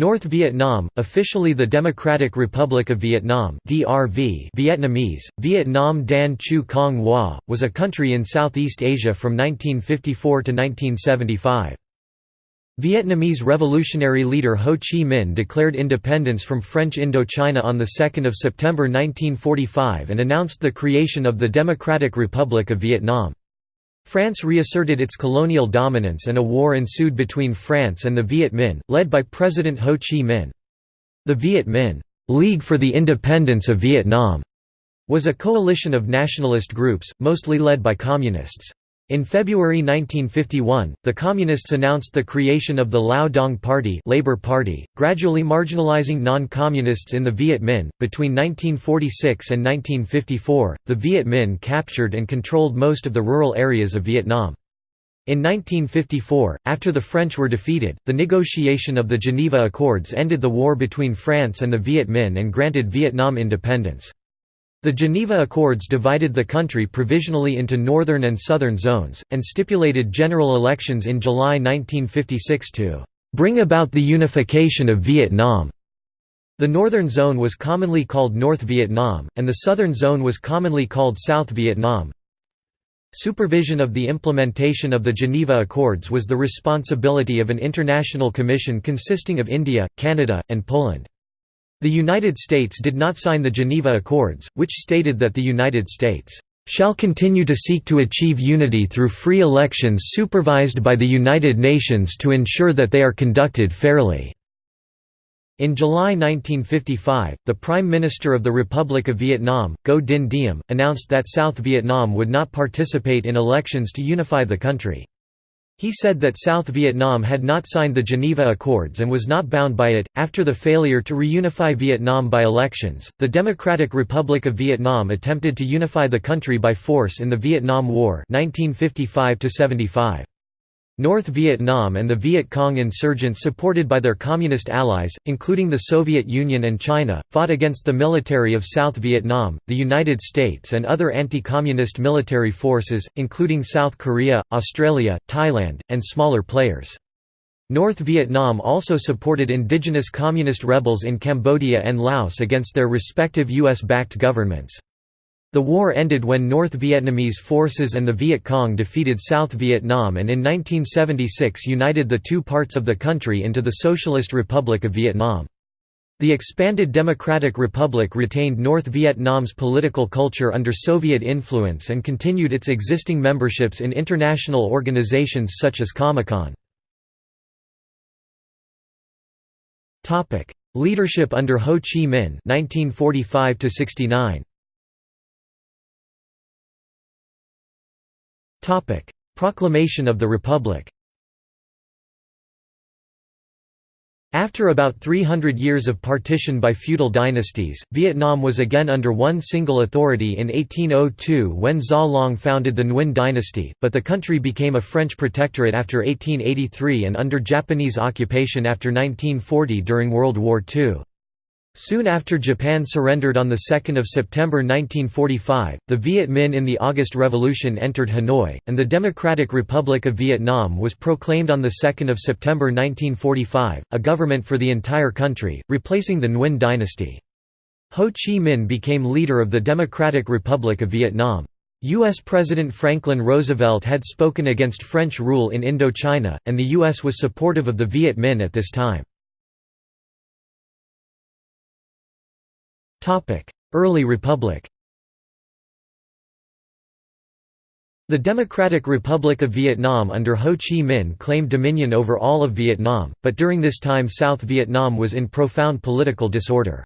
North Vietnam, officially the Democratic Republic of Vietnam (DRV), Vietnamese, Vietnam Dan Chu Cong Hoa, was a country in Southeast Asia from 1954 to 1975. Vietnamese revolutionary leader Ho Chi Minh declared independence from French Indochina on 2 September 1945 and announced the creation of the Democratic Republic of Vietnam. France reasserted its colonial dominance and a war ensued between France and the Viet Minh, led by President Ho Chi Minh. The Viet Minh League for the Independence of Vietnam was a coalition of nationalist groups, mostly led by communists. In February 1951, the Communists announced the creation of the Lao Dong Party, Labor Party gradually marginalizing non-communists in the Viet Minh. Between 1946 and 1954, the Viet Minh captured and controlled most of the rural areas of Vietnam. In 1954, after the French were defeated, the negotiation of the Geneva Accords ended the war between France and the Viet Minh and granted Vietnam independence. The Geneva Accords divided the country provisionally into northern and southern zones, and stipulated general elections in July 1956 to "...bring about the unification of Vietnam." The northern zone was commonly called North Vietnam, and the southern zone was commonly called South Vietnam. Supervision of the implementation of the Geneva Accords was the responsibility of an international commission consisting of India, Canada, and Poland. The United States did not sign the Geneva Accords, which stated that the United States shall continue to seek to achieve unity through free elections supervised by the United Nations to ensure that they are conducted fairly." In July 1955, the Prime Minister of the Republic of Vietnam, Ngo Dinh Diem, announced that South Vietnam would not participate in elections to unify the country. He said that South Vietnam had not signed the Geneva Accords and was not bound by it. After the failure to reunify Vietnam by elections, the Democratic Republic of Vietnam attempted to unify the country by force in the Vietnam War 1955 -75. North Vietnam and the Viet Cong insurgents supported by their communist allies, including the Soviet Union and China, fought against the military of South Vietnam, the United States and other anti-communist military forces, including South Korea, Australia, Thailand, and smaller players. North Vietnam also supported indigenous communist rebels in Cambodia and Laos against their respective US-backed governments. The war ended when North Vietnamese forces and the Viet Cong defeated South Vietnam and in 1976 united the two parts of the country into the Socialist Republic of Vietnam. The expanded Democratic Republic retained North Vietnam's political culture under Soviet influence and continued its existing memberships in international organizations such as Comecon. Leadership under Ho Chi Minh 1945 69. Proclamation of the Republic After about 300 years of partition by feudal dynasties, Vietnam was again under one single authority in 1802 when Gia Long founded the Nguyen dynasty, but the country became a French protectorate after 1883 and under Japanese occupation after 1940 during World War II. Soon after Japan surrendered on 2 September 1945, the Viet Minh in the August Revolution entered Hanoi, and the Democratic Republic of Vietnam was proclaimed on 2 September 1945, a government for the entire country, replacing the Nguyen dynasty. Ho Chi Minh became leader of the Democratic Republic of Vietnam. U.S. President Franklin Roosevelt had spoken against French rule in Indochina, and the U.S. was supportive of the Viet Minh at this time. Early Republic The Democratic Republic of Vietnam under Ho Chi Minh claimed dominion over all of Vietnam, but during this time South Vietnam was in profound political disorder.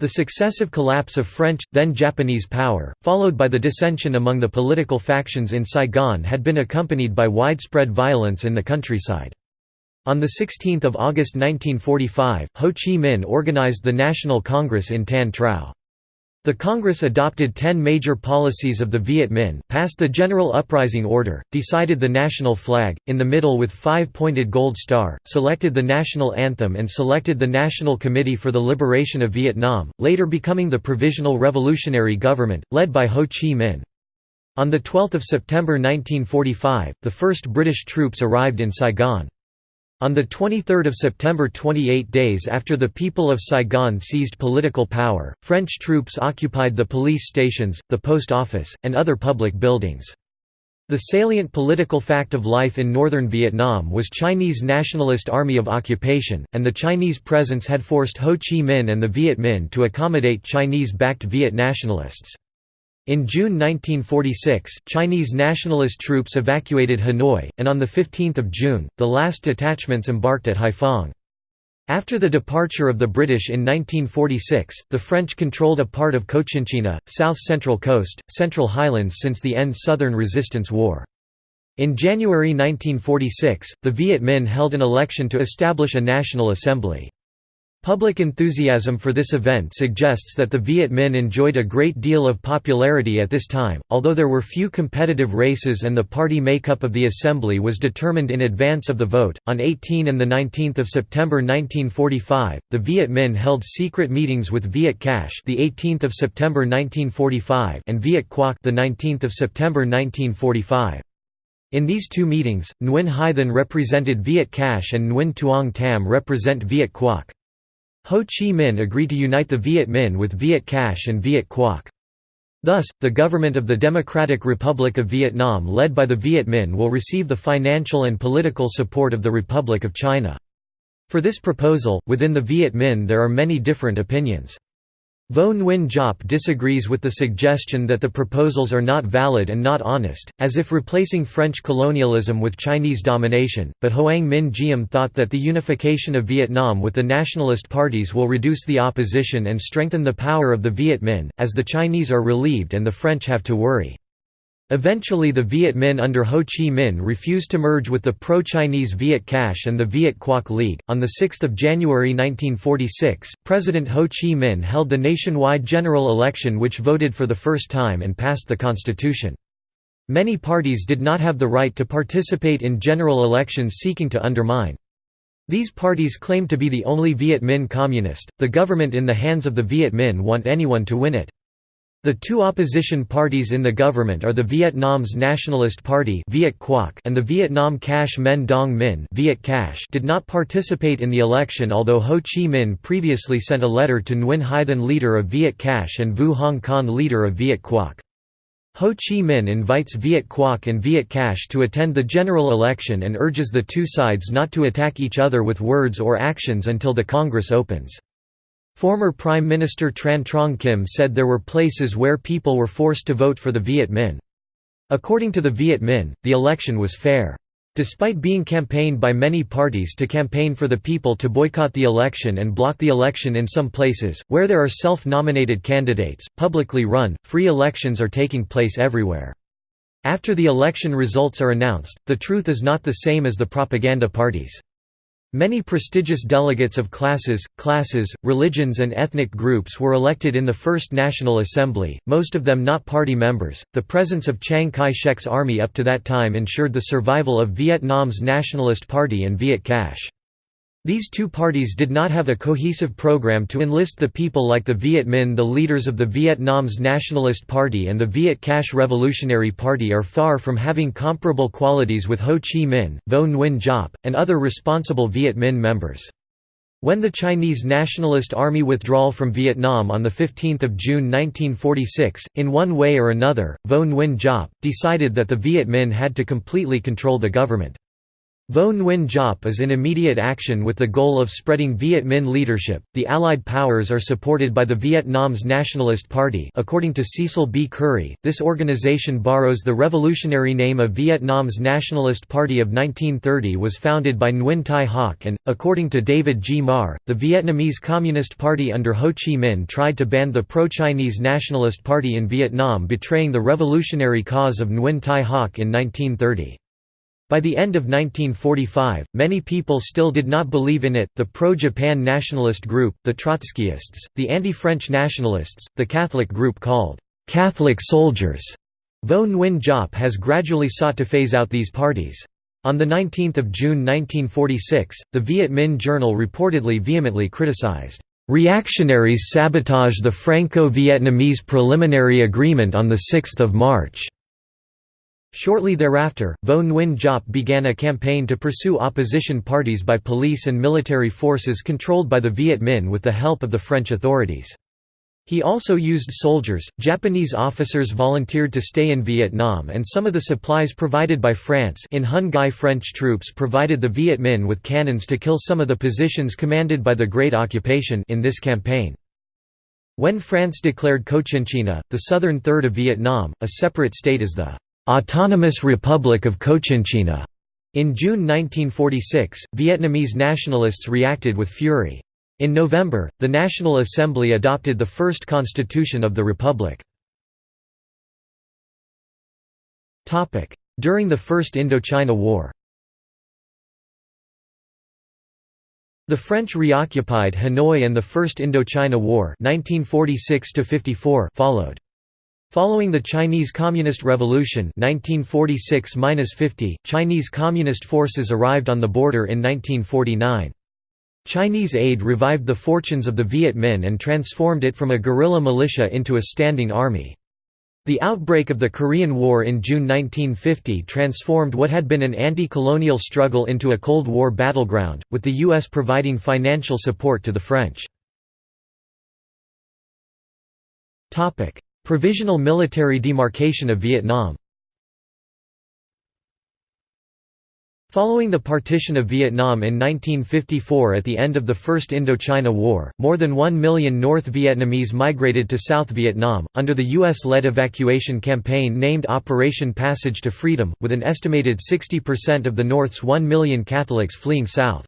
The successive collapse of French, then Japanese power, followed by the dissension among the political factions in Saigon had been accompanied by widespread violence in the countryside. On 16 August 1945, Ho Chi Minh organized the National Congress in Tan Trao. The Congress adopted ten major policies of the Viet Minh, passed the General Uprising Order, decided the national flag, in the middle with five-pointed gold star, selected the national anthem and selected the National Committee for the Liberation of Vietnam, later becoming the Provisional Revolutionary Government, led by Ho Chi Minh. On 12 September 1945, the first British troops arrived in Saigon. On 23 September 28 days after the people of Saigon seized political power, French troops occupied the police stations, the post office, and other public buildings. The salient political fact of life in northern Vietnam was Chinese Nationalist Army of Occupation, and the Chinese presence had forced Ho Chi Minh and the Viet Minh to accommodate Chinese-backed Viet nationalists. In June 1946, Chinese nationalist troops evacuated Hanoi, and on 15 June, the last detachments embarked at Haiphong. After the departure of the British in 1946, the French controlled a part of Cochinchina, south-central coast, central highlands since the end Southern Resistance War. In January 1946, the Viet Minh held an election to establish a national assembly. Public enthusiasm for this event suggests that the Viet Minh enjoyed a great deal of popularity at this time, although there were few competitive races and the party makeup of the assembly was determined in advance of the vote. On 18 and 19 September 1945, the Viet Minh held secret meetings with Viet Cach, the 18th of September 1945, and Viet Quoc, the 19th of September 1945. In these two meetings, Nguyen Hai Thanh represented Viet Cach and Nguyen Tuong Tam represent Viet Quoc. Ho Chi Minh agreed to unite the Viet Minh with Viet Cach and Viet Quoc. Thus, the government of the Democratic Republic of Vietnam led by the Viet Minh will receive the financial and political support of the Republic of China. For this proposal, within the Viet Minh there are many different opinions. Vo Nguyen Giap disagrees with the suggestion that the proposals are not valid and not honest, as if replacing French colonialism with Chinese domination, but Hoang Minh Giam thought that the unification of Vietnam with the nationalist parties will reduce the opposition and strengthen the power of the Viet Minh, as the Chinese are relieved and the French have to worry. Eventually the Viet Minh under Ho Chi Minh refused to merge with the pro-Chinese Viet Cach and the Viet Quoc League. On 6 January 1946, President Ho Chi Minh held the nationwide general election which voted for the first time and passed the constitution. Many parties did not have the right to participate in general elections seeking to undermine. These parties claimed to be the only Viet Minh communist, the government in the hands of the Viet Minh want anyone to win it. The two opposition parties in the government are the Vietnam's Nationalist Party Viet Quoc and the Vietnam Cash Men Dong Min Viet Cach did not participate in the election although Ho Chi Minh previously sent a letter to Nguyen Hai Thanh leader of Viet Cach and Vu Hong Khanh leader of Viet Quoc. Ho Chi Minh invites Viet Quoc and Viet Cach to attend the general election and urges the two sides not to attack each other with words or actions until the Congress opens. Former Prime Minister Tran Trong Kim said there were places where people were forced to vote for the Viet Minh. According to the Viet Minh, the election was fair. Despite being campaigned by many parties to campaign for the people to boycott the election and block the election in some places, where there are self-nominated candidates, publicly run, free elections are taking place everywhere. After the election results are announced, the truth is not the same as the propaganda parties. Many prestigious delegates of classes, classes, religions and ethnic groups were elected in the First National Assembly, most of them not party members. The presence of Chiang Kai-shek's army up to that time ensured the survival of Vietnam's Nationalist Party and Viet Cach. These two parties did not have a cohesive program to enlist the people like the Viet Minh the leaders of the Vietnam's Nationalist Party and the Viet Cach Revolutionary Party are far from having comparable qualities with Ho Chi Minh, Vo Nguyen Giap, and other responsible Viet Minh members. When the Chinese Nationalist Army withdrawal from Vietnam on 15 June 1946, in one way or another, Vo Nguyen Giap, decided that the Viet Minh had to completely control the government. Vo Nguyen Giap is in immediate action with the goal of spreading Viet Minh leadership. The Allied powers are supported by the Vietnam's Nationalist Party. According to Cecil B. Currey, this organization borrows the revolutionary name of Vietnam's Nationalist Party of 1930 was founded by Nguyen Thai Hoc and, according to David G. Marr, the Vietnamese Communist Party under Ho Chi Minh tried to ban the pro-Chinese Nationalist Party in Vietnam betraying the revolutionary cause of Nguyen Thai Hoc in 1930. By the end of 1945, many people still did not believe in it, the pro-Japan nationalist group, the Trotskyists, the anti-French nationalists, the Catholic group called «Catholic soldiers». Vo Nguyen Giap has gradually sought to phase out these parties. On 19 June 1946, the Viet Minh Journal reportedly vehemently criticized, "...reactionaries sabotage the Franco-Vietnamese preliminary agreement on 6 March." Shortly thereafter, Vo Nguyen Giap began a campaign to pursue opposition parties by police and military forces controlled by the Viet Minh with the help of the French authorities. He also used soldiers. Japanese officers volunteered to stay in Vietnam and some of the supplies provided by France in Hon Gai French troops provided the Viet Minh with cannons to kill some of the positions commanded by the Great Occupation in this campaign. When France declared Cochinchina, the southern third of Vietnam, a separate state as the Autonomous Republic of Cochinchina. In June 1946, Vietnamese nationalists reacted with fury. In November, the National Assembly adopted the first constitution of the republic. During the First Indochina War The French reoccupied Hanoi and the First Indochina War 1946 followed. Following the Chinese Communist Revolution 1946 Chinese Communist forces arrived on the border in 1949. Chinese aid revived the fortunes of the Viet Minh and transformed it from a guerrilla militia into a standing army. The outbreak of the Korean War in June 1950 transformed what had been an anti-colonial struggle into a Cold War battleground, with the U.S. providing financial support to the French. Provisional military demarcation of Vietnam Following the partition of Vietnam in 1954 at the end of the First Indochina War, more than one million North Vietnamese migrated to South Vietnam, under the U.S.-led evacuation campaign named Operation Passage to Freedom, with an estimated 60% of the North's one million Catholics fleeing south.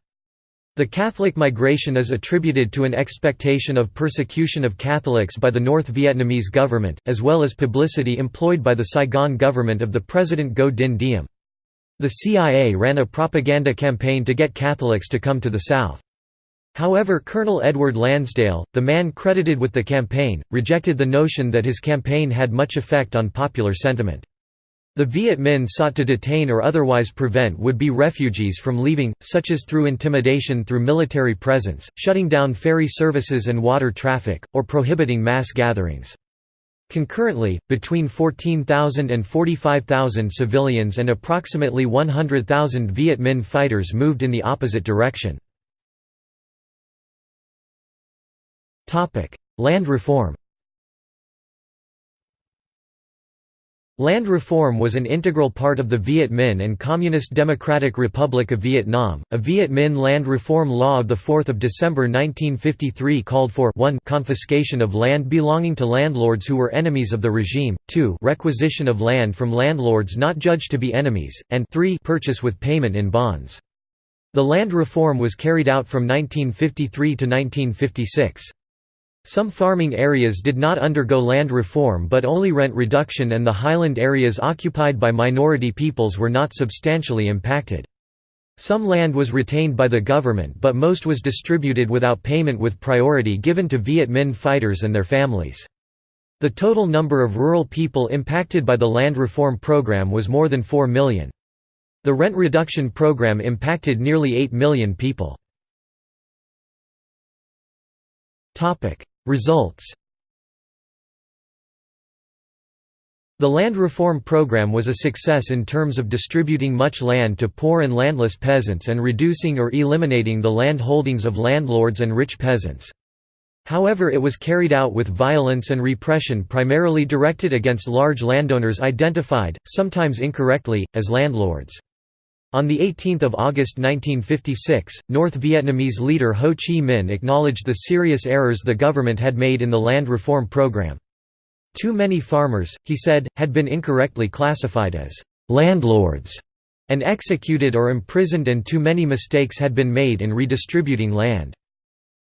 The Catholic migration is attributed to an expectation of persecution of Catholics by the North Vietnamese government, as well as publicity employed by the Saigon government of the President Ngo Dinh Diem. The CIA ran a propaganda campaign to get Catholics to come to the South. However Colonel Edward Lansdale, the man credited with the campaign, rejected the notion that his campaign had much effect on popular sentiment. The Viet Minh sought to detain or otherwise prevent would-be refugees from leaving, such as through intimidation through military presence, shutting down ferry services and water traffic, or prohibiting mass gatherings. Concurrently, between 14,000 and 45,000 civilians and approximately 100,000 Viet Minh fighters moved in the opposite direction. Land reform Land reform was an integral part of the Viet Minh and Communist Democratic Republic of Vietnam. A Viet Minh land reform law of 4 December 1953 called for 1 confiscation of land belonging to landlords who were enemies of the regime, 2 requisition of land from landlords not judged to be enemies, and 3 purchase with payment in bonds. The land reform was carried out from 1953 to 1956. Some farming areas did not undergo land reform but only rent reduction and the highland areas occupied by minority peoples were not substantially impacted. Some land was retained by the government but most was distributed without payment with priority given to Viet Minh fighters and their families. The total number of rural people impacted by the land reform program was more than 4 million. The rent reduction program impacted nearly 8 million people. Results The land reform program was a success in terms of distributing much land to poor and landless peasants and reducing or eliminating the land holdings of landlords and rich peasants. However it was carried out with violence and repression primarily directed against large landowners identified, sometimes incorrectly, as landlords. On 18 August 1956, North Vietnamese leader Ho Chi Minh acknowledged the serious errors the government had made in the land reform program. Too many farmers, he said, had been incorrectly classified as «landlords» and executed or imprisoned and too many mistakes had been made in redistributing land.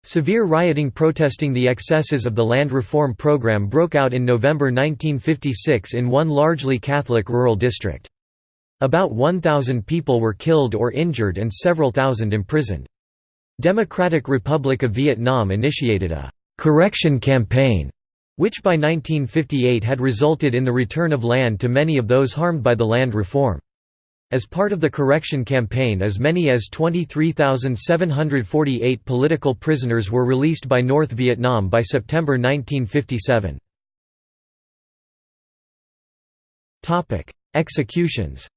Severe rioting protesting the excesses of the land reform program broke out in November 1956 in one largely Catholic rural district. About 1,000 people were killed or injured and several thousand imprisoned. Democratic Republic of Vietnam initiated a «correction campaign» which by 1958 had resulted in the return of land to many of those harmed by the land reform. As part of the correction campaign as many as 23,748 political prisoners were released by North Vietnam by September 1957. Executions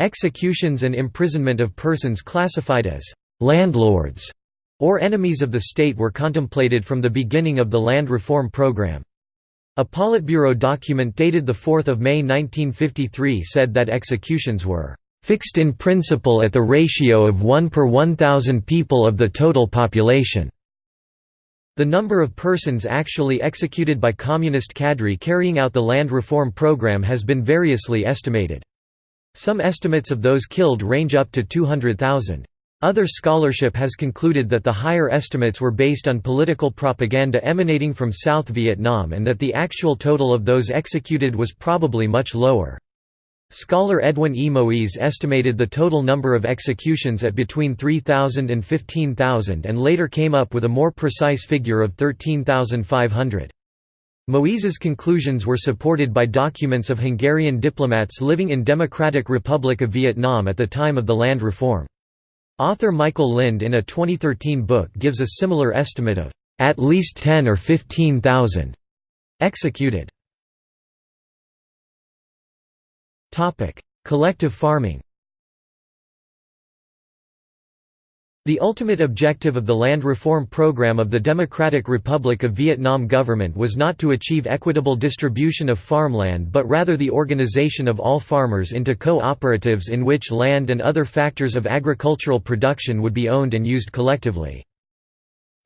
Executions and imprisonment of persons classified as «landlords» or enemies of the state were contemplated from the beginning of the land reform program. A Politburo document dated 4 May 1953 said that executions were «fixed in principle at the ratio of 1 per 1,000 people of the total population». The number of persons actually executed by communist cadre carrying out the land reform program has been variously estimated. Some estimates of those killed range up to 200,000. Other scholarship has concluded that the higher estimates were based on political propaganda emanating from South Vietnam and that the actual total of those executed was probably much lower. Scholar Edwin E. Moise estimated the total number of executions at between 3,000 and 15,000 and later came up with a more precise figure of 13,500. Moise's conclusions were supported by documents of Hungarian diplomats living in Democratic Republic of Vietnam at the time of the land reform. Author Michael Lind in a 2013 book gives a similar estimate of, "...at least 10 or 15,000 executed." Collective farming The ultimate objective of the land reform program of the Democratic Republic of Vietnam government was not to achieve equitable distribution of farmland but rather the organization of all farmers into co-operatives in which land and other factors of agricultural production would be owned and used collectively.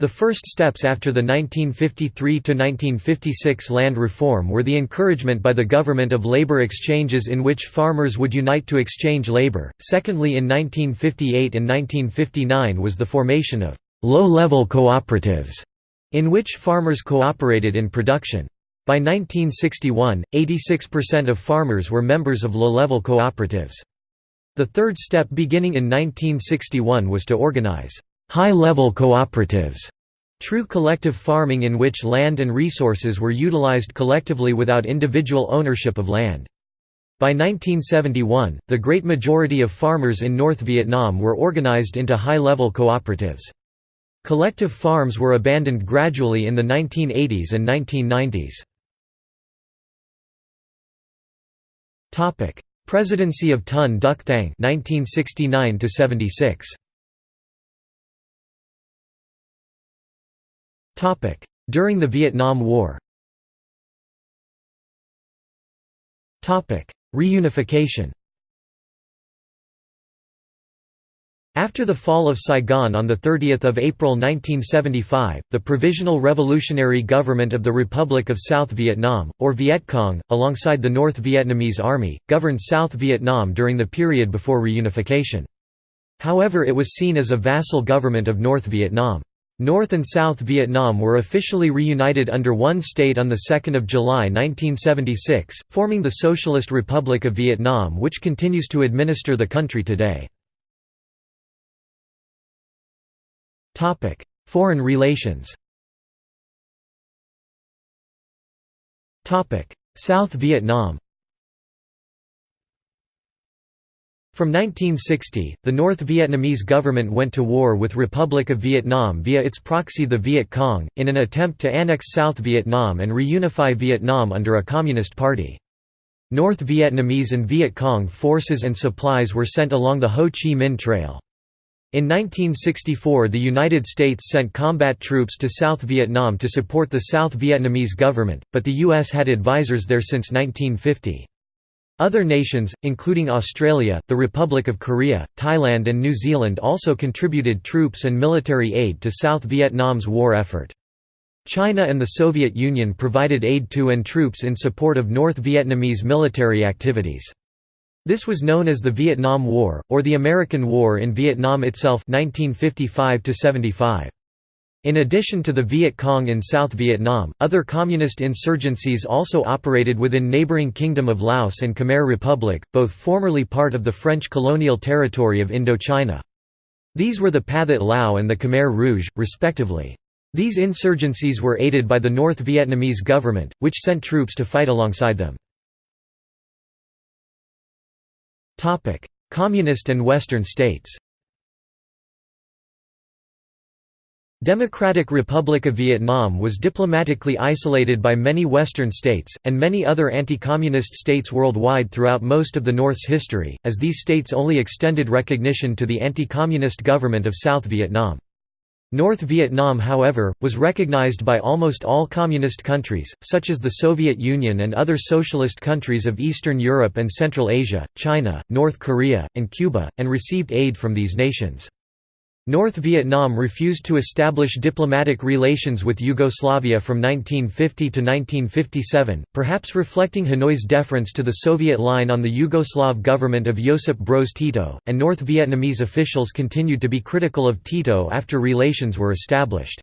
The first steps after the 1953–1956 land reform were the encouragement by the government of labor exchanges in which farmers would unite to exchange labor, secondly in 1958 and 1959 was the formation of «low-level cooperatives» in which farmers cooperated in production. By 1961, 86% of farmers were members of low-level cooperatives. The third step beginning in 1961 was to organize high-level cooperatives, true collective farming in which land and resources were utilized collectively without individual ownership of land. By 1971, the great majority of farmers in North Vietnam were organized into high-level cooperatives. Collective farms were abandoned gradually in the 1980s and 1990s. Presidency of Ton Duc Thang 1969 76 During the Vietnam War Reunification After the fall of Saigon on 30 April 1975, the Provisional Revolutionary Government of the Republic of South Vietnam, or Viet Cong, alongside the North Vietnamese Army, governed South Vietnam during the period before reunification. However it was seen as a vassal government of North Vietnam. North and South Vietnam were officially reunited under one state on 2 July 1976, forming the Socialist Republic of Vietnam which continues to administer the country today. Foreign relations South Vietnam From 1960, the North Vietnamese government went to war with Republic of Vietnam via its proxy the Viet Cong, in an attempt to annex South Vietnam and reunify Vietnam under a communist party. North Vietnamese and Viet Cong forces and supplies were sent along the Ho Chi Minh Trail. In 1964 the United States sent combat troops to South Vietnam to support the South Vietnamese government, but the U.S. had advisors there since 1950. Other nations, including Australia, the Republic of Korea, Thailand and New Zealand also contributed troops and military aid to South Vietnam's war effort. China and the Soviet Union provided aid to and troops in support of North Vietnamese military activities. This was known as the Vietnam War, or the American War in Vietnam itself 1955 -75. In addition to the Viet Cong in South Vietnam, other communist insurgencies also operated within neighboring Kingdom of Laos and Khmer Republic, both formerly part of the French colonial territory of Indochina. These were the Pathet Lao and the Khmer Rouge, respectively. These insurgencies were aided by the North Vietnamese government, which sent troops to fight alongside them. Communist and Western states Democratic Republic of Vietnam was diplomatically isolated by many Western states, and many other anti-communist states worldwide throughout most of the North's history, as these states only extended recognition to the anti-communist government of South Vietnam. North Vietnam however, was recognized by almost all communist countries, such as the Soviet Union and other socialist countries of Eastern Europe and Central Asia, China, North Korea, and Cuba, and received aid from these nations. North Vietnam refused to establish diplomatic relations with Yugoslavia from 1950 to 1957, perhaps reflecting Hanoi's deference to the Soviet line on the Yugoslav government of Josip Broz Tito, and North Vietnamese officials continued to be critical of Tito after relations were established.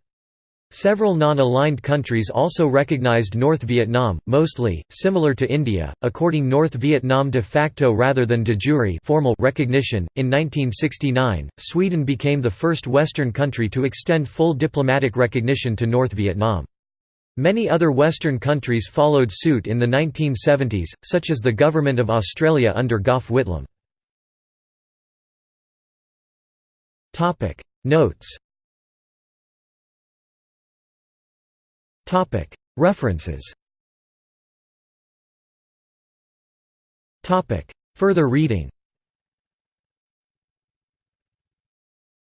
Several non-aligned countries also recognized North Vietnam, mostly, similar to India, according North Vietnam de facto rather than de jure formal recognition. In 1969, Sweden became the first Western country to extend full diplomatic recognition to North Vietnam. Many other Western countries followed suit in the 1970s, such as the Government of Australia under Gough Whitlam. Notes References Further reading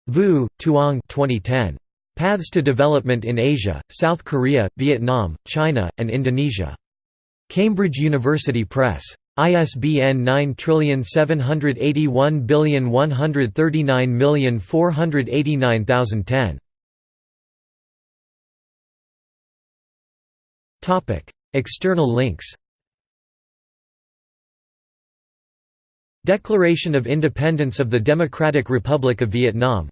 Vu, Tuong 2010. Paths to Development in Asia, South Korea, Vietnam, China, and Indonesia. Cambridge University Press. ISBN 9781139489010. External links Declaration of Independence of the Democratic Republic of Vietnam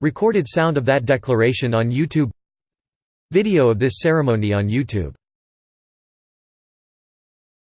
Recorded sound of that declaration on YouTube Video of this ceremony on YouTube